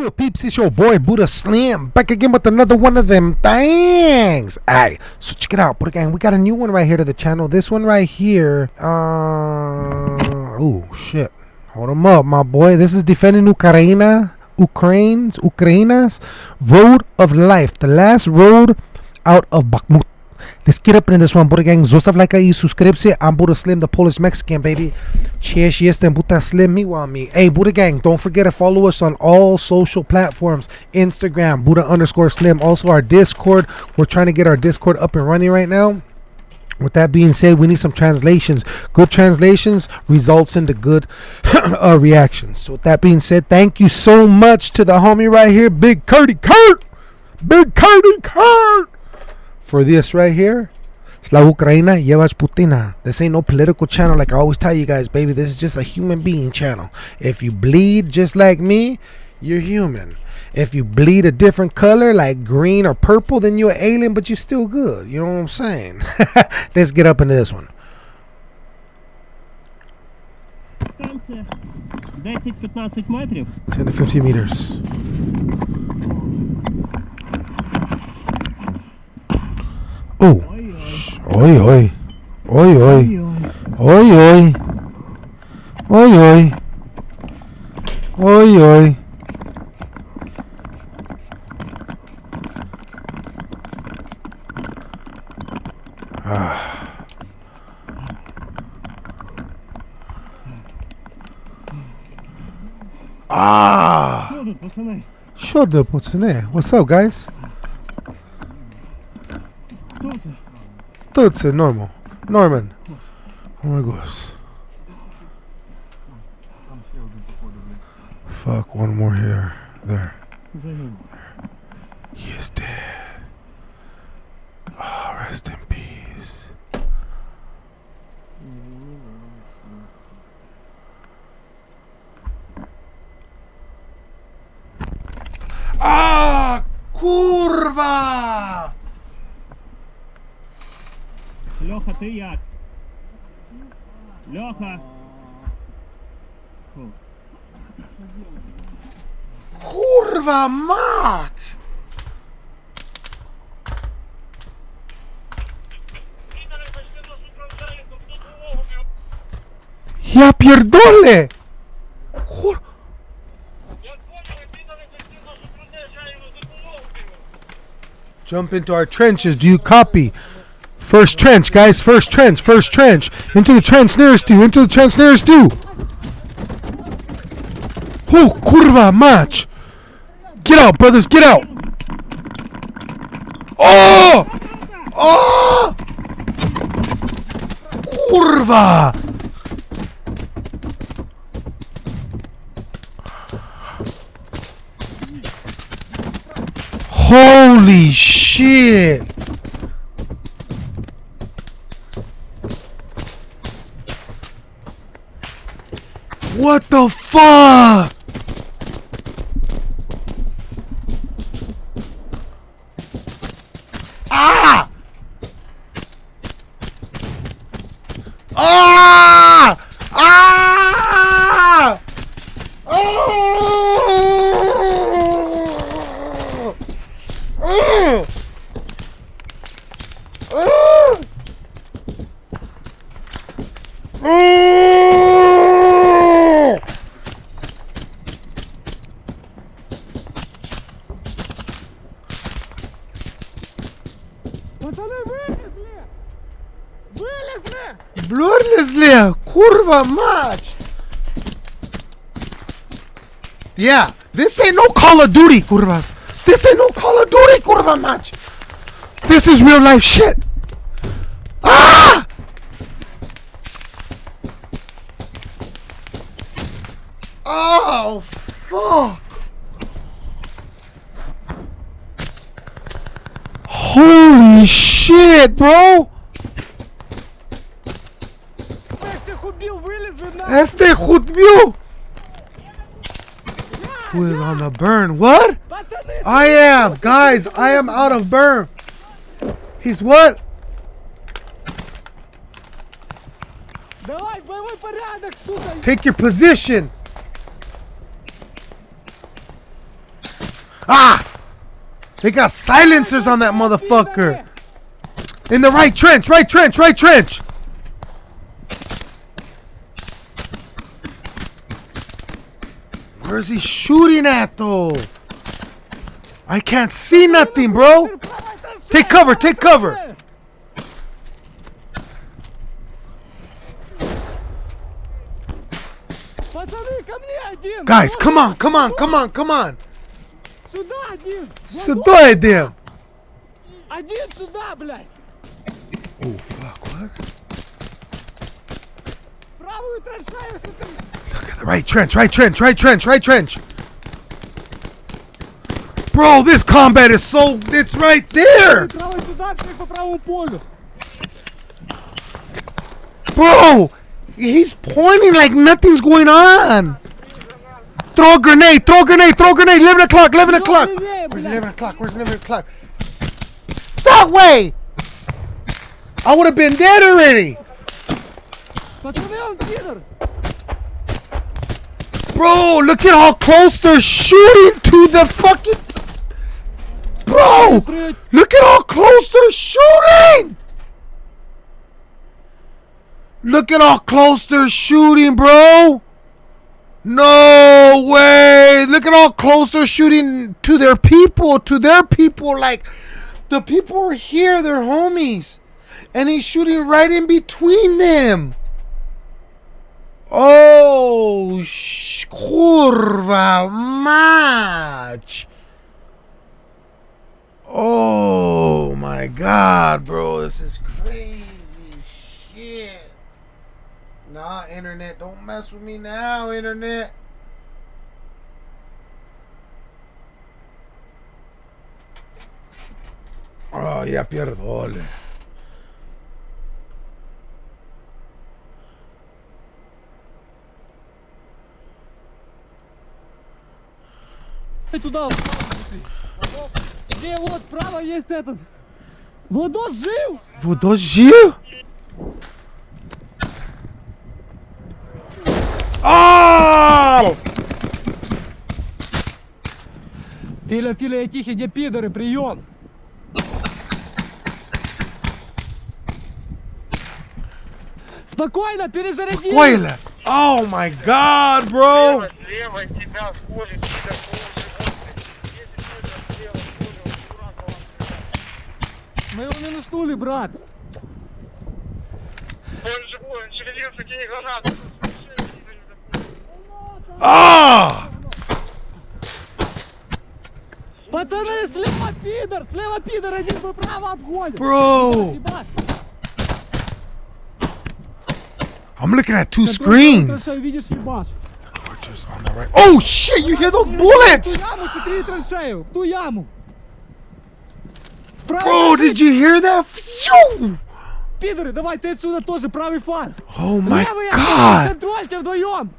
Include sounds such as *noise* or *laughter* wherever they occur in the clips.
good, peeps? It's your boy Buddha Slim back again with another one of them things. Alright, so check it out, Buddha Gang. We got a new one right here to the channel. This one right here. Uh, oh shit. Hold them up, my boy. This is defending Ukraine, Ukraine's, Ukraine's road of life. The last road out of Bakhmut. Let's get up in this one, Buddha Gang. Zostaw lajka i subskrypcję. I'm Buddha Slim, the Polish Mexican, baby. Cześć, jestem Buddha Slim, Me, miła mi. Hey, Buddha Gang, don't forget to follow us on all social platforms. Instagram, Buddha underscore Slim. Also our Discord. We're trying to get our Discord up and running right now. With that being said, we need some translations. Good translations results into good *coughs* uh, reactions. So with that being said, thank you so much to the homie right here, Big Curdy Kurt. Big Curdy Kurt for this right here. Slav Ukraina, Yevach Putina. This ain't no political channel like I always tell you guys, baby. This is just a human being channel. If you bleed just like me, you're human. If you bleed a different color like green or purple, then you're alien, but you're still good. You know what I'm saying? *laughs* Let's get up into this one. Ten 10 to 15 meters. Oh. Oi, oi. Oi, oi. Oi, oi. Oi, oi. Oi, oi. Ah. Ah. É? Show the What's up, guys? thought it normal. Norman. Oh my gosh. Fuck, one more here. There. Fiat. Locker. Kurwa mat! Я pierdolę! Jump into our trenches, do you copy? First trench, guys. First trench. First trench. Into the trench nearest you. Into the trench nearest you. Oh, kurwa mać! Get out, brothers. Get out. Oh! Oh! Kurwa! Holy shit! What the fuck? Ah! Ah! Ah! Oh! Oh! Oh! Oh! Kurva mać! Yeah, this ain't no Call of Duty, kurvas. This ain't no Call of Duty, kurva mać. This is real life shit. Ah! Oh, fuck. Holy shit, bro. este! Who is on the burn? What? I am! Guys, I am out of burn! He's what? Take your position! Ah! They got silencers on that motherfucker! In the right trench! Right trench! Right trench! Where's he shooting at though? I can't see nothing, bro. Take cover, take cover. Пацаны, ко мне один! Guys, Вот come on, come on, come on, come on. Сюда один! Сюда идем. Один сюда, блядь! Oh fuck, what? Look at the right trench, right trench, right trench, right trench. Bro, this combat is so... It's right there! Bro! He's pointing like nothing's going on! Throw a grenade! Throw a grenade! Throw a grenade! 11 o'clock! 11 o'clock! Where's 11 o'clock? Where's 11 o'clock? That way! I would have been dead already! Bro, look at how close they're shooting to the fucking... Bro, look at how close they're shooting! Look at how close they're shooting, bro! No way! Look at how close they're shooting to their people, to their people. Like, the people are here, they're homies. And he's shooting right in between them. Oh, sh- kurwa mać. Oh my god, bro, this is crazy shit. Nah, internet, don't mess with me now, internet. Oh, ya perdole. Туда, где вот право есть этот. Владос жив! Водос жив? Oh! Филя, Филя, я тихий, где пидоры, прием! Спокойно, перезаряди! Spoiler! Oh my god, bro! Слева тебя колет, тебя Мы его минуснули, брат! Он живой, он шевелился, кинь гранату. Ah! Пацаны, слева пидор! Слева пидор, один бы право обходит! Bro! I'm looking at two screens. on the right. Oh shit, you hear those В bullets? ту яму, смотри траншею! В ту яму! Правый Bro, траншею. did you hear that? Phew! Пидоры, давай, ты отсюда тоже, правый фланг! Oh my Левый god! контрольте вдвоем!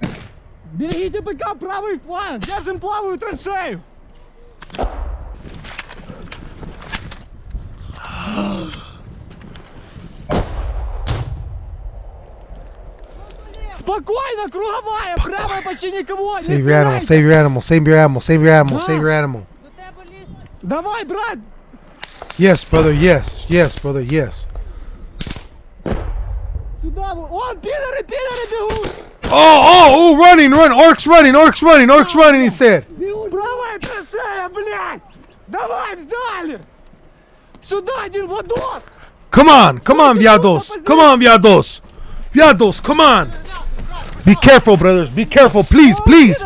Берегите БК, правый фланг! Держим плавую траншею! Спокойно, круговая, правая почти никого! не Save your animal, стреляйте. save your animal, save your animal, save your animal, save your animal. Давай, брат! Yes, brother, yes, yes, brother, yes. Сюда, вы- он, пидоры, пидоры бегут! Oh, oh, oh, running, run, orcs running, orcs running, orcs running, he said. Правая траншея, блядь! Давай, взяли! Сюда один Владос! Come on, come on, viados, come on, viados. Viados, come on. Be careful, brothers, be careful, please, please.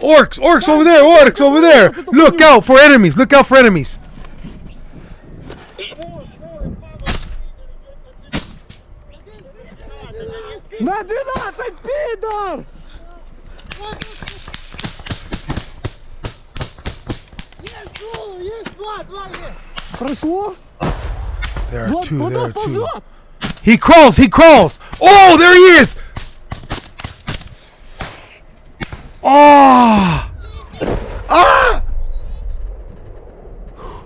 Orcs, orcs over there, orcs over there. Look out for enemies, look out for enemies. На 12, пидор! Прошло? There are Вот, two, there are Владос two. ползет! He crawls, he crawls. Oh, there he is. Oh. Ah.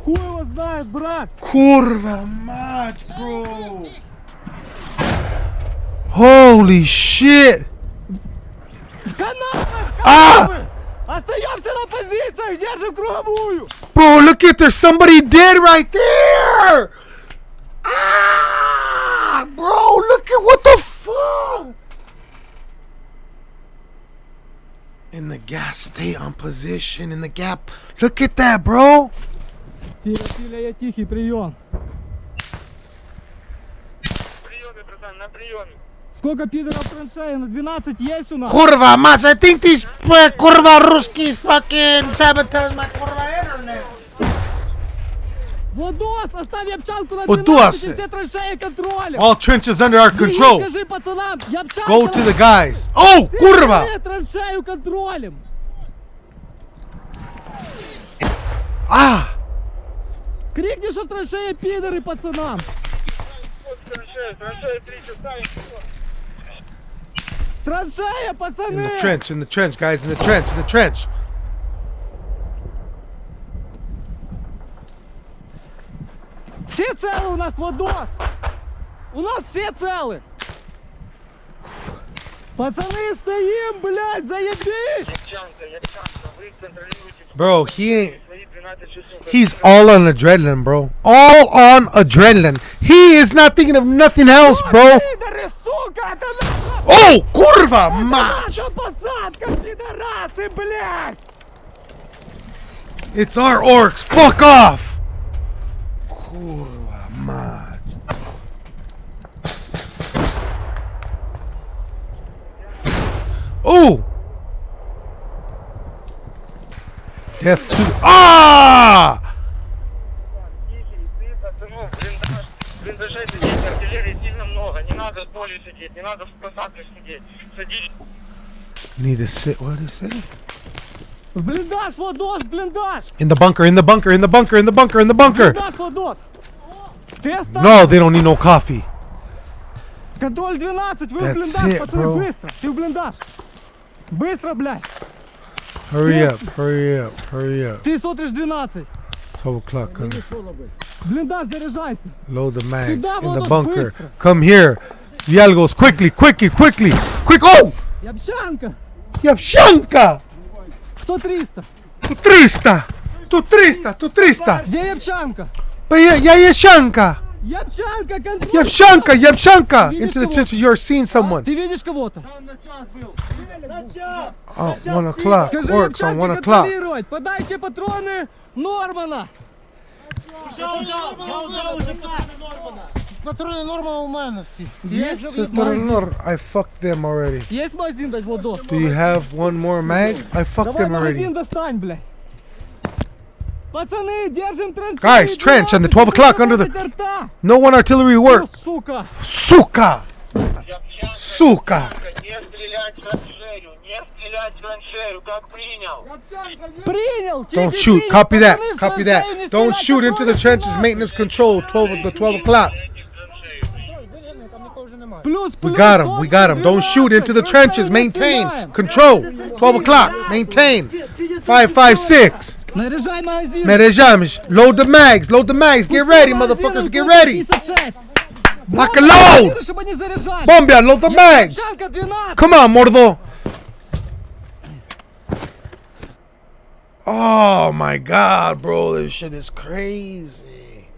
Хуй его знает, брат! Kurva mać, bro. Holy shit. Канавы! А! Канавы! Остаемся на позициях, держим круговую. Bro, look at there's somebody dead right there. Ah, bro, look at what the fuck. In the gas, stay on position. In the gap, look at that, bro. Филя, Филя, я тихий, прием. Приеме, братан, на приеме. Сколько пидоров в траншее? На 12 есть у нас? Kurva, match. I think these uh, kurva Ruskis fucking sabotage my kurva internet. Владос, оставь Ябчанку на Владос! 12 и все траншеи контролем. All trenches under our control. Скажи пацанам, Ябчанка Go to the guys. Oh, все kurva. траншеи траншею контролем. Ah. Крикни, что траншея пидоры пацанам. Траншея, траншея 3 часа. и всё. Траншея, In пацаны. the trench, in the trench, guys, in the trench, in the trench. Все целы у нас, Владос. У нас все целы. Пацаны, стоим, блядь, заебись. Ябчанка, Ябчанка, вы контролируете Bro, he ain't. свои 12 часов. He's all on adrenaline, bro. All on adrenaline. He is not thinking of nothing else, bro. Пидоры, сука, это наша, Oh, kurva, match. наша посадка, пидорасы, блядь. It's our orcs. Fuck off. Kurva, match. Oh. Death two. Ah! надо в поле сидеть, не надо в посадках сидеть. Садись. Need to sit. What is it? В блиндаж, Владос, в блиндаж. In the bunker. In the bunker. In the bunker. In the bunker. In the bunker. Блиндаж, Владос. Ты оставь. No, they don't need no coffee. Контроль 12, вы в That's блиндаж, it, пацаны, bro. быстро. Ты в блиндаж. Быстро, блядь. Hurry up. Hurry up. Hurry up. Ты смотришь 12. 12 o'clock. Come. Блиндаж, заряжайся. Load the mags Сюда, in the Владос, bunker. быстро. Come here. Vialgos, quickly, quickly, quickly. Quick. Oh! Ябчанка. Явчанка! 100 300 Тут 300! Тут 300! Тут 300! Где Ябчанка? Я, я Ящанка! Ябчанка, контроль. Явчанка! Явчанка! Видишь Into the кого? trenches, you're seeing someone. Ты видишь кого-то? Oh, one o'clock. Скажи Orcs on Ябчанке one o'clock. контролировать. Подайте патроны Нормана. Патрони норма у мене всі. Есть, I fucked them already. Есть магазин дать Владос? Do you have one more mag? I fucked Давай them already. магазин достань, блядь. Пацаны, держим траншеи. Guys, trench on the 12 o'clock under the- Забудьте рта. No one artillery Ну, work. сука. Сука! Ябчанка, Сука! не стрелять в траншею, не стрелять Don't shoot. Copy that. Copy that. Don't shoot into the trenches. Maintenance control. 12 the 12 o'clock. We got him. We got him. Don't shoot into the trenches. Maintain. Control. 12 o'clock. Maintain. 556. Five, Load the mags. Load the mags. Get ready, motherfuckers. Get ready. Block a load. Bombia, load the mags. Come on, Mordo. Oh my god, bro. This shit is crazy.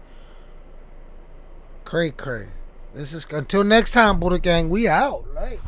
Cray cray. This is until next time, Buddha Gang. We out. Like.